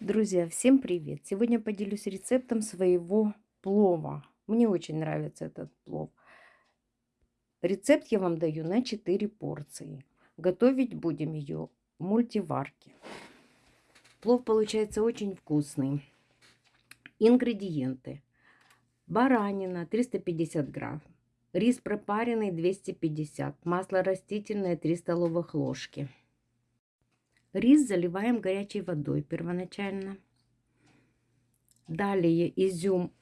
Друзья, всем привет! Сегодня поделюсь рецептом своего плова. Мне очень нравится этот плов. Рецепт я вам даю на 4 порции. Готовить будем ее в мультиварке. Плов получается очень вкусный. Ингредиенты. Баранина 350 грамм. Рис пропаренный 250. Масло растительное 3 столовых ложки. Рис заливаем горячей водой первоначально. Далее изюм,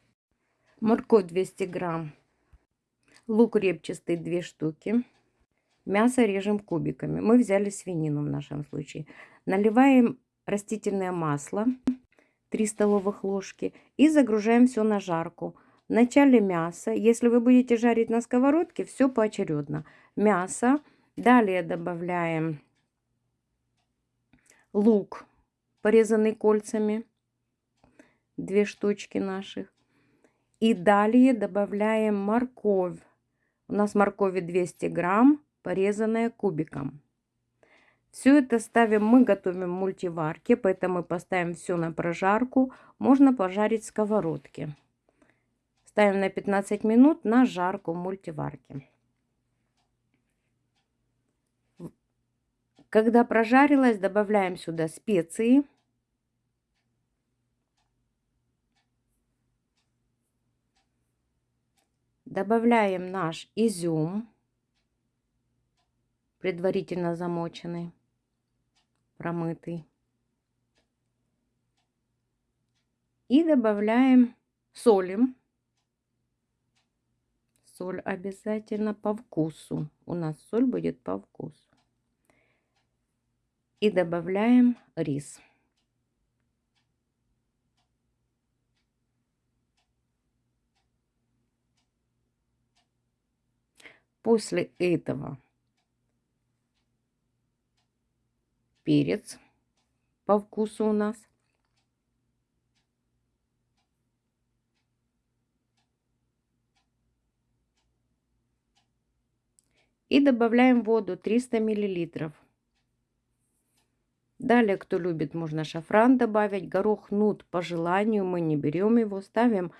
морковь 200 грамм, лук репчатый 2 штуки. Мясо режем кубиками. Мы взяли свинину в нашем случае. Наливаем растительное масло 3 столовых ложки и загружаем все на жарку. Вначале мясо. Если вы будете жарить на сковородке, все поочередно. Мясо. Далее добавляем лук, порезанный кольцами, две штучки наших. И далее добавляем морковь. У нас моркови 200 грамм, порезанная кубиком. Все это ставим, мы готовим в мультиварке, поэтому мы поставим все на прожарку. Можно пожарить в сковородке. Ставим на 15 минут на жарку в мультиварке. Когда прожарилась, добавляем сюда специи. Добавляем наш изюм, предварительно замоченный, промытый. И добавляем солим. Соль обязательно по вкусу. У нас соль будет по вкусу и добавляем рис. После этого перец по вкусу у нас. И добавляем воду 300 миллилитров. Далее, кто любит, можно шафран добавить. Горох нут по желанию, мы не берем его. Ставим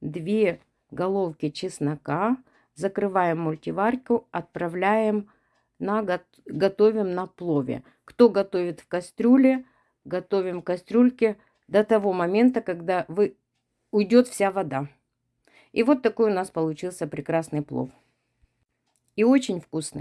2 головки чеснока, закрываем мультиварку, отправляем на готовим на плове. Кто готовит в кастрюле, готовим в кастрюльке до того момента, когда вы уйдет вся вода. И вот такой у нас получился прекрасный плов. И очень вкусный.